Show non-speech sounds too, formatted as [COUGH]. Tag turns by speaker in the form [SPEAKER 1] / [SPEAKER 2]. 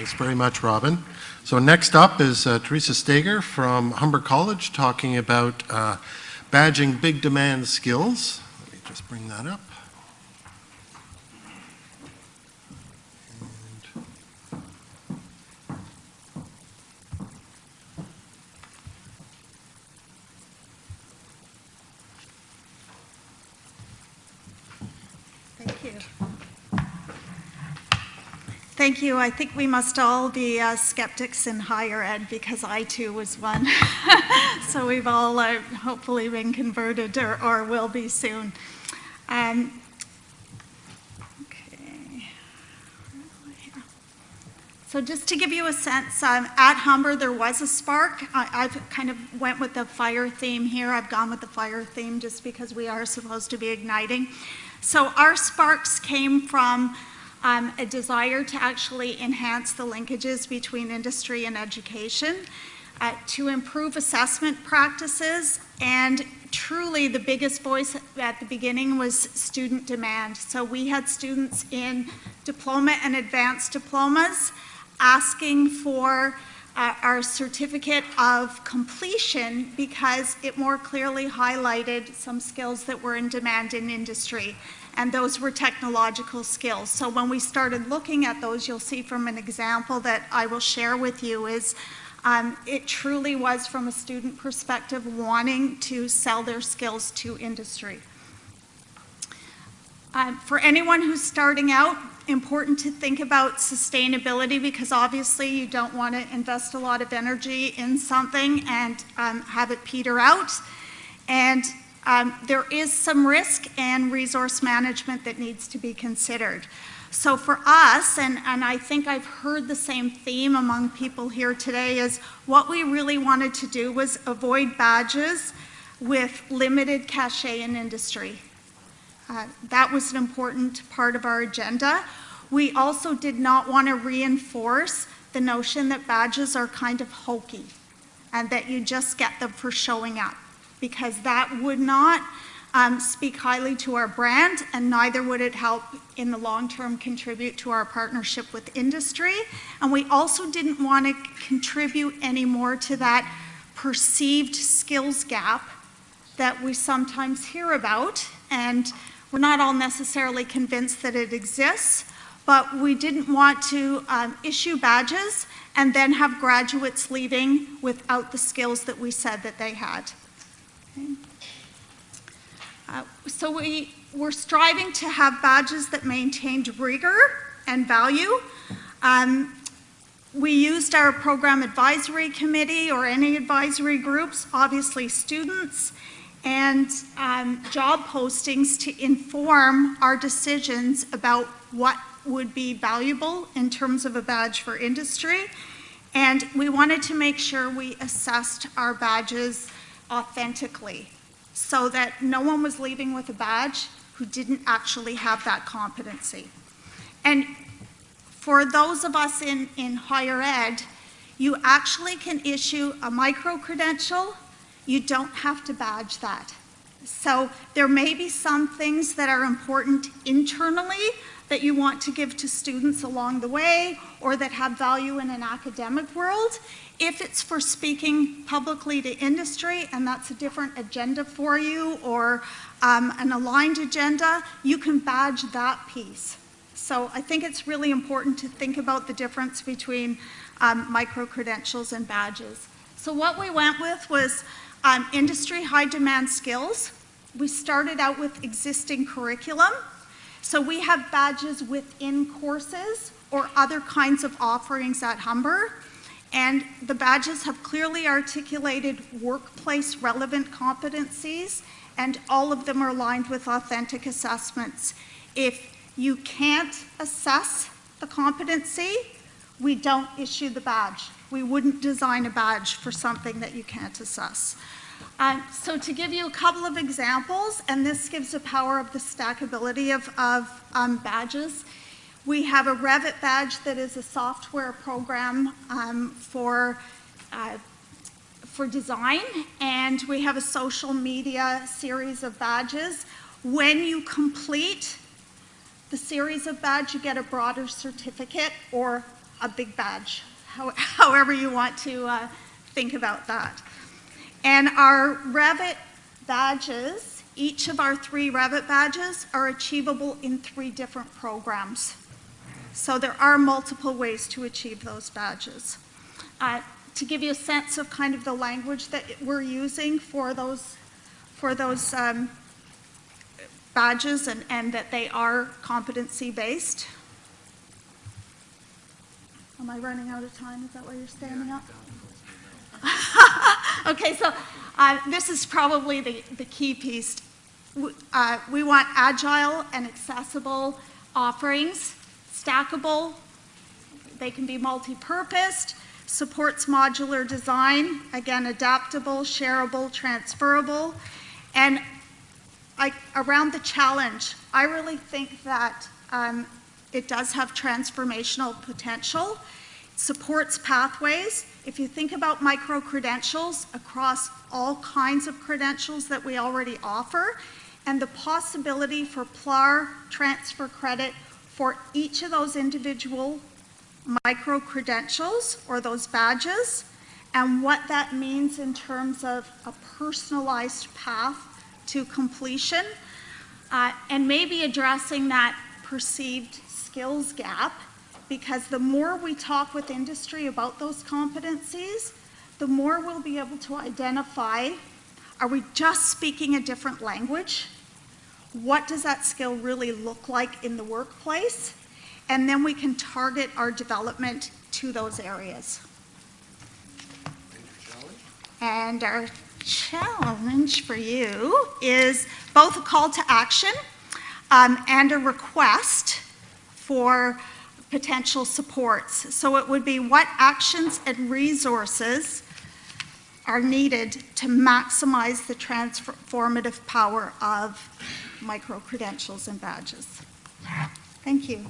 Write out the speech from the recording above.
[SPEAKER 1] Thanks very much, Robin. So next up is uh, Teresa Steger from Humber College talking about uh, badging big demand skills. Let me just bring that up.
[SPEAKER 2] Thank you. I think we must all be uh, skeptics in higher ed because I too was one. [LAUGHS] so we've all uh, hopefully been converted or, or will be soon. Um, okay. So just to give you a sense, um, at Humber there was a spark. I, have kind of went with the fire theme here. I've gone with the fire theme just because we are supposed to be igniting. So our sparks came from um, a desire to actually enhance the linkages between industry and education, uh, to improve assessment practices, and truly the biggest voice at the beginning was student demand. So we had students in diploma and advanced diplomas asking for uh, our certificate of completion because it more clearly highlighted some skills that were in demand in industry and those were technological skills. So when we started looking at those, you'll see from an example that I will share with you is um, it truly was from a student perspective wanting to sell their skills to industry. Um, for anyone who's starting out, important to think about sustainability because obviously you don't want to invest a lot of energy in something and um, have it peter out. And um, there is some risk and resource management that needs to be considered. So for us, and, and I think I've heard the same theme among people here today, is what we really wanted to do was avoid badges with limited cachet in industry. Uh, that was an important part of our agenda. We also did not want to reinforce the notion that badges are kind of hokey and that you just get them for showing up because that would not um, speak highly to our brand and neither would it help in the long term contribute to our partnership with industry. And we also didn't want to contribute any more to that perceived skills gap that we sometimes hear about. And we're not all necessarily convinced that it exists, but we didn't want to um, issue badges and then have graduates leaving without the skills that we said that they had. Uh, so we were striving to have badges that maintained rigor and value. Um, we used our program advisory committee or any advisory groups, obviously students, and um, job postings to inform our decisions about what would be valuable in terms of a badge for industry. And we wanted to make sure we assessed our badges authentically so that no one was leaving with a badge who didn't actually have that competency. And for those of us in, in higher ed, you actually can issue a micro-credential. You don't have to badge that. So there may be some things that are important internally that you want to give to students along the way or that have value in an academic world. If it's for speaking publicly to industry and that's a different agenda for you or um, an aligned agenda, you can badge that piece. So I think it's really important to think about the difference between um, micro-credentials and badges. So what we went with was um, industry high demand skills. We started out with existing curriculum so we have badges within courses or other kinds of offerings at Humber. And the badges have clearly articulated workplace relevant competencies and all of them are aligned with authentic assessments. If you can't assess the competency, we don't issue the badge. We wouldn't design a badge for something that you can't assess. Um, so to give you a couple of examples, and this gives the power of the stackability of, of um, badges, we have a Revit badge that is a software program um, for, uh, for design, and we have a social media series of badges. When you complete the series of badge, you get a broader certificate or a big badge, how- [LAUGHS] however you want to uh, think about that. And our Revit badges, each of our three Revit badges are achievable in three different programs. So there are multiple ways to achieve those badges. Uh, To give you a sense of kind of the language that we're using for those, for those um, badges and, and that they are competency-based. Am I running out of time? Is that why you're standing up? Okay, so uh, this is probably the, the key piece. Uh, We want agile and accessible offerings, stackable, they can be multi-purposed, supports modular design, again, adaptable, shareable, transferable, and I, around the challenge, I really think that um, it does have transformational potential, supports pathways. If you think about micro-credentials across all kinds of credentials that we already offer, and the possibility for PLAR transfer credit for each of those individual micro-credentials or those badges, and what that means in terms of a personalized path to completion, uh, and maybe addressing that perceived skills gap, because the more we talk with industry about those competencies, the more we'll be able to identify, are we just speaking a different language? What does that skill really look like in the workplace? And then we can target our development to those areas. And our challenge for you is both a call to action um, and a request for potential supports. So it would be what actions and resources are needed to maximize the transformative power of micro-credentials and badges. Thank you.